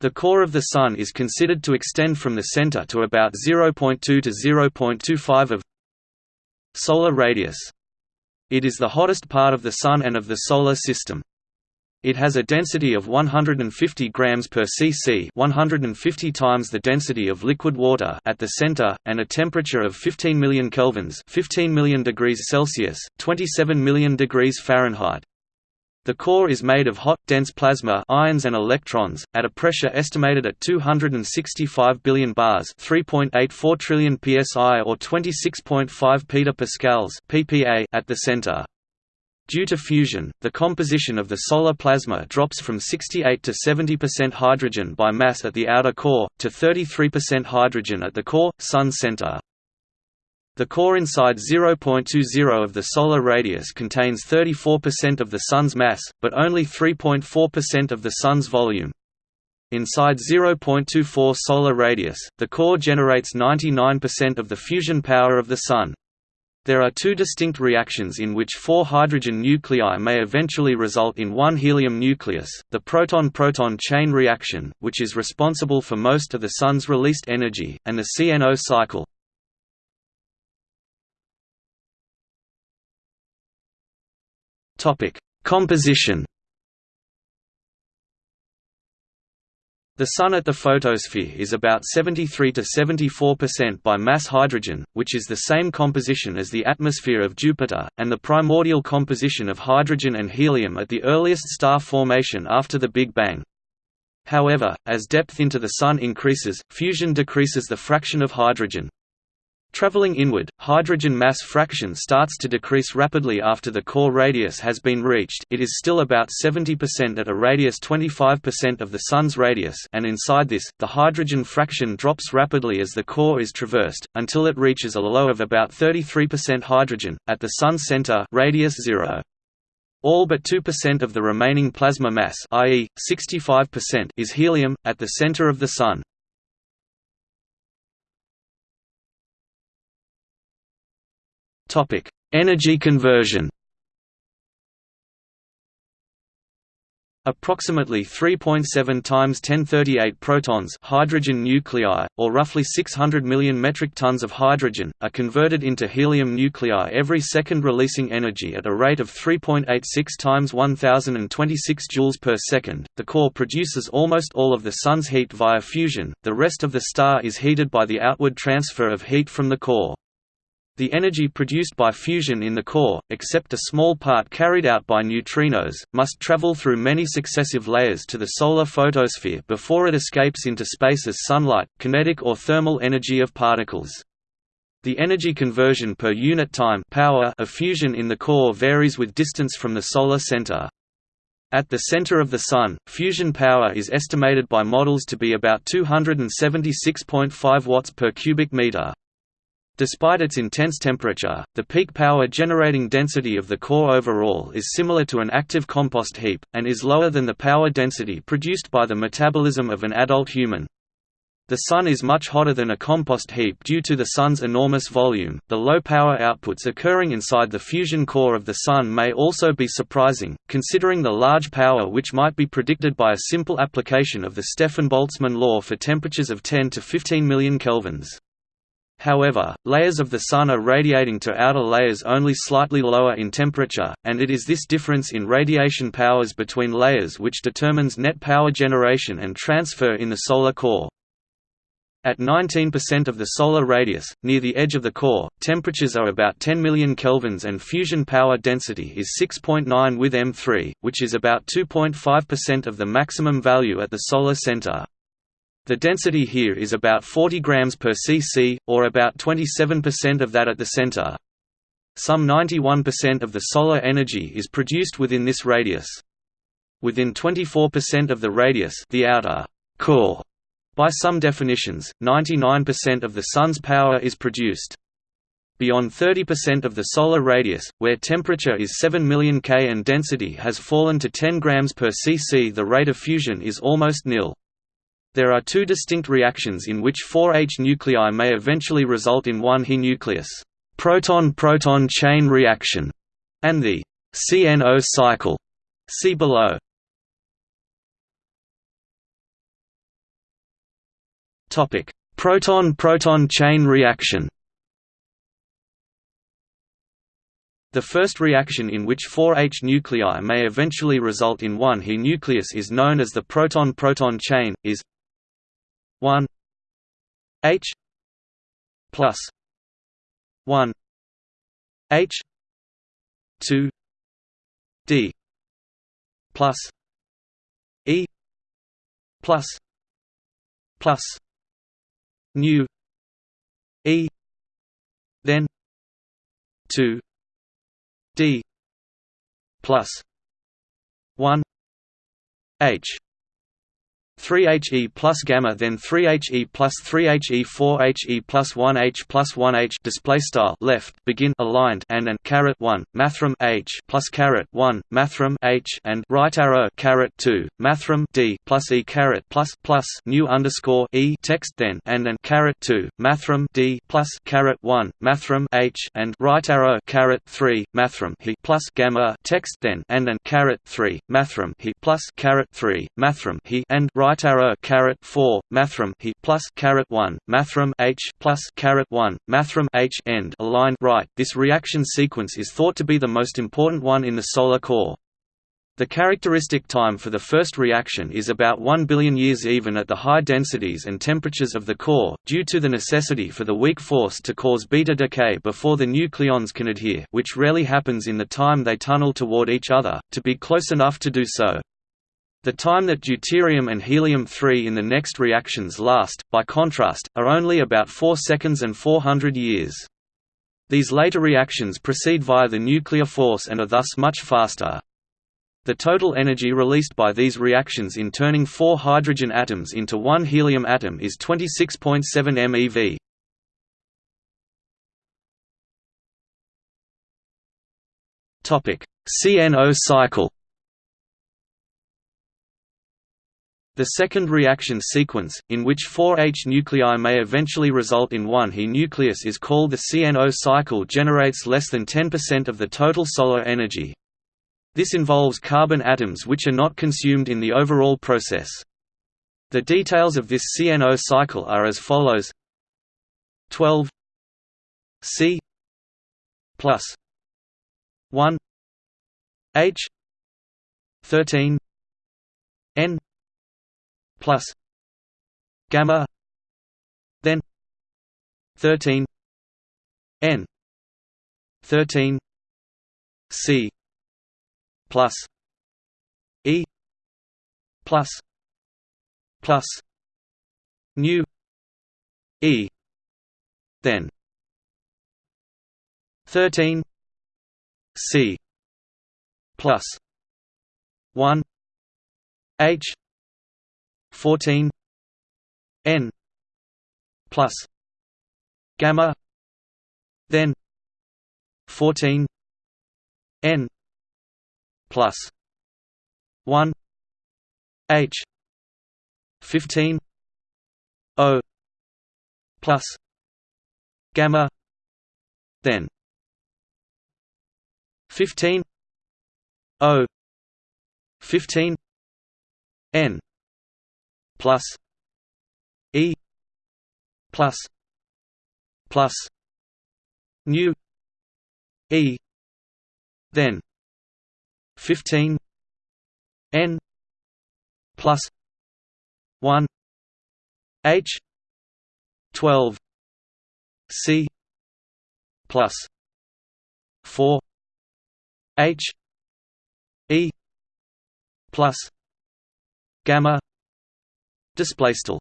The core of the Sun is considered to extend from the center to about 0.2 to 0.25 of solar radius. It is the hottest part of the Sun and of the Solar System. It has a density of 150 grams per cc, 150 times the density of liquid water at the center, and a temperature of 15 million kelvins, 15 million degrees Celsius, 27 million degrees Fahrenheit. The core is made of hot, dense plasma ions and electrons, at a pressure estimated at 265 billion bars 3.84 trillion psi or 26.5 petapascals (ppa) at the center. Due to fusion, the composition of the solar plasma drops from 68 to 70% hydrogen by mass at the outer core, to 33% hydrogen at the core, Sun center. The core inside 0.20 of the solar radius contains 34% of the Sun's mass, but only 3.4% of the Sun's volume. Inside 0.24 solar radius, the core generates 99% of the fusion power of the Sun. There are two distinct reactions in which four hydrogen nuclei may eventually result in one helium nucleus, the proton-proton chain reaction, which is responsible for most of the Sun's released energy, and the CNO cycle. Composition The Sun at the photosphere is about 73 to 74% by mass hydrogen, which is the same composition as the atmosphere of Jupiter, and the primordial composition of hydrogen and helium at the earliest star formation after the Big Bang. However, as depth into the Sun increases, fusion decreases the fraction of hydrogen. Traveling inward, hydrogen mass fraction starts to decrease rapidly after the core radius has been reached it is still about 70% at a radius 25% of the Sun's radius and inside this, the hydrogen fraction drops rapidly as the core is traversed, until it reaches a low of about 33% hydrogen, at the Sun's center radius 0. All but 2% of the remaining plasma mass i.e., 65% is helium, at the center of the Sun. Topic: Energy conversion. Approximately 3.7 times 1038 protons hydrogen nuclei, or roughly 600 million metric tons of hydrogen, are converted into helium nuclei every second releasing energy at a rate of 3.86 times 1026 joules per second. The core produces almost all of the Sun's heat via fusion, the rest of the star is heated by the outward transfer of heat from the core. The energy produced by fusion in the core, except a small part carried out by neutrinos, must travel through many successive layers to the solar photosphere before it escapes into space as sunlight, kinetic or thermal energy of particles. The energy conversion per unit time power of fusion in the core varies with distance from the solar center. At the center of the Sun, fusion power is estimated by models to be about 276.5 watts per cubic meter. Despite its intense temperature, the peak power generating density of the core overall is similar to an active compost heap, and is lower than the power density produced by the metabolism of an adult human. The Sun is much hotter than a compost heap due to the Sun's enormous volume. The low power outputs occurring inside the fusion core of the Sun may also be surprising, considering the large power which might be predicted by a simple application of the Stefan-Boltzmann law for temperatures of 10 to 15 million kelvins. However, layers of the Sun are radiating to outer layers only slightly lower in temperature, and it is this difference in radiation powers between layers which determines net power generation and transfer in the solar core. At 19% of the solar radius, near the edge of the core, temperatures are about 10 million kelvins and fusion power density is 6.9 with M3, which is about 2.5% of the maximum value at the solar center. The density here is about 40 grams per cc, or about 27% of that at the center. Some 91% of the solar energy is produced within this radius. Within 24% of the radius the outer core, by some definitions, 99% of the Sun's power is produced. Beyond 30% of the solar radius, where temperature is 7 million K and density has fallen to 10 grams per cc the rate of fusion is almost nil. There are two distinct reactions in which 4H nuclei may eventually result in one He nucleus, proton-proton chain reaction, and the CNO cycle. See below. Topic: Proton-proton chain reaction. The first reaction in which 4 H nuclei may eventually result in one He nucleus is known as the proton-proton chain, is 1 H plus 1 H 2 D plus E plus plus nu E then 2 D plus one H 3He plus gamma then 3He plus 3He 4He plus 1H plus 1H display style left begin aligned and and caret 1 mathrm H plus caret 1 mathrm H and right arrow caret 2 mathrm D plus E caret plus plus nu underscore E text then and and caret 2 mathrm D plus caret 1 mathrm H and right arrow caret 3 mathrm He plus gamma text then and and caret 3 mathrm He plus caret 3 mathrm He and right right arrow caret 4 mathrm he plus caret 1 mathrm h plus caret 1 mathrm h end aligned right. This reaction sequence is thought to be the most important one in the solar core. The characteristic time for the first reaction is about 1 billion years even at the high densities and temperatures of the core, due to the necessity for the weak force to cause beta decay before the nucleons can adhere which rarely happens in the time they tunnel toward each other, to be close enough to do so. The time that deuterium and helium-3 in the next reactions last, by contrast, are only about 4 seconds and 400 years. These later reactions proceed via the nuclear force and are thus much faster. The total energy released by these reactions in turning four hydrogen atoms into one helium atom is 26.7 MeV. CNO cycle The second reaction sequence, in which 4 H nuclei may eventually result in one He nucleus is called the CNO cycle generates less than 10% of the total solar energy. This involves carbon atoms which are not consumed in the overall process. The details of this CNO cycle are as follows 12 C plus 1 H 13 N plus gamma then 13 n 13 c plus e plus plus nu e then 13 c plus 1 h 14 n plus gamma then 14 n plus 1 h 15 o plus gamma then 15 o 15 n plus E plus plus nu E then fifteen N plus one H twelve C plus four H E plus gamma display style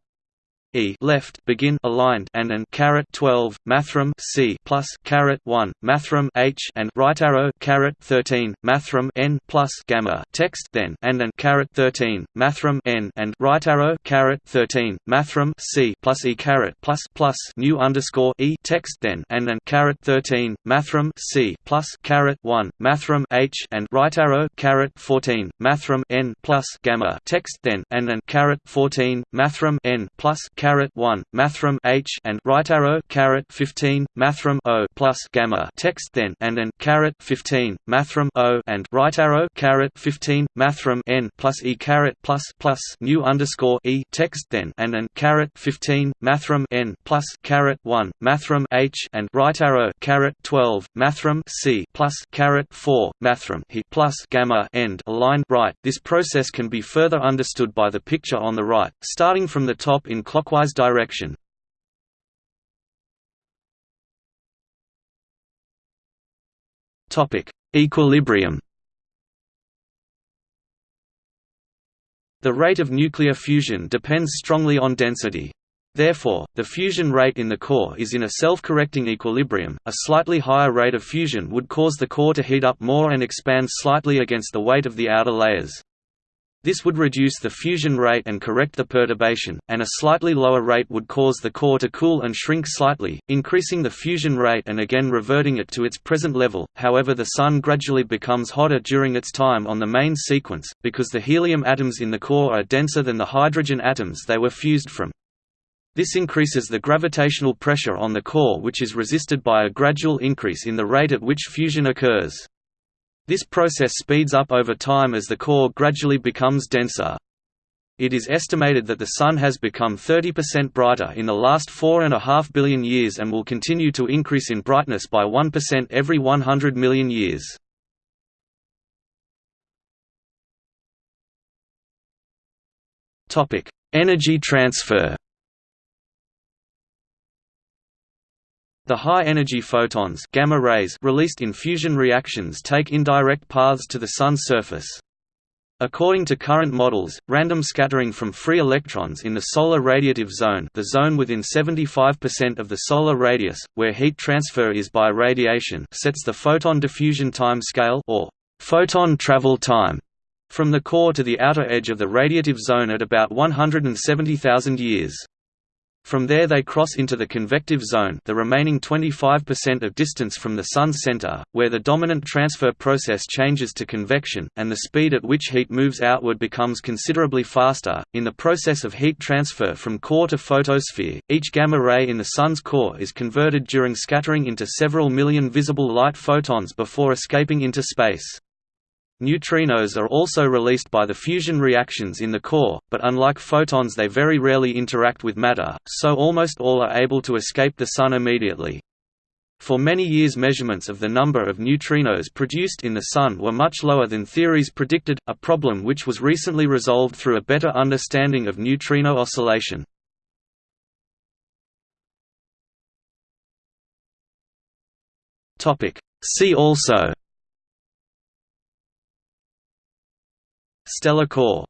E left begin aligned and and caret 12 mathrm C plus caret 1 mathrm H and right arrow caret 13 mathrm N plus gamma text then and and caret 13 mathrm N and right arrow caret 13 mathrm C plus E caret plus plus nu underscore E text then and and caret 13 mathrm C plus caret 1 mathrm H and right arrow caret 14 mathrm N plus gamma text then and and caret 14 mathrm N plus caret 1 mathrm H and right arrow caret 15 mathrm O plus gamma text then and an caret 15 mathrm O and right arrow caret 15 mathrm N plus E caret plus plus nu underscore E text then and an caret 15 mathrm N plus caret 1 mathrm H and right arrow caret 12 mathrm C plus caret 4 mathrm He plus gamma end aligned right. This process can be further understood by the picture on the right, starting from the top in clockwise direction. Topic: Equilibrium. The rate of nuclear fusion depends strongly on density. Therefore, the fusion rate in the core is in a self-correcting equilibrium. A slightly higher rate of fusion would cause the core to heat up more and expand slightly against the weight of the outer layers. This would reduce the fusion rate and correct the perturbation, and a slightly lower rate would cause the core to cool and shrink slightly, increasing the fusion rate and again reverting it to its present level. However, the Sun gradually becomes hotter during its time on the main sequence, because the helium atoms in the core are denser than the hydrogen atoms they were fused from. This increases the gravitational pressure on the core which is resisted by a gradual increase in the rate at which fusion occurs. This process speeds up over time as the core gradually becomes denser. It is estimated that the Sun has become 30% brighter in the last 4.5 billion years and will continue to increase in brightness by 1% every 100 million years. Energy transfer The high-energy photons gamma rays released in fusion reactions take indirect paths to the Sun's surface. According to current models, random scattering from free electrons in the solar radiative zone the zone within 75% of the solar radius, where heat transfer is by radiation sets the photon diffusion time scale or photon travel time from the core to the outer edge of the radiative zone at about 170,000 years. From there they cross into the convective zone the remaining 25% of distance from the Sun's center, where the dominant transfer process changes to convection, and the speed at which heat moves outward becomes considerably faster. In the process of heat transfer from core to photosphere, each gamma ray in the Sun's core is converted during scattering into several million visible light photons before escaping into space. Neutrinos are also released by the fusion reactions in the core, but unlike photons they very rarely interact with matter, so almost all are able to escape the Sun immediately. For many years measurements of the number of neutrinos produced in the Sun were much lower than theories predicted, a problem which was recently resolved through a better understanding of neutrino oscillation. See also Stellar core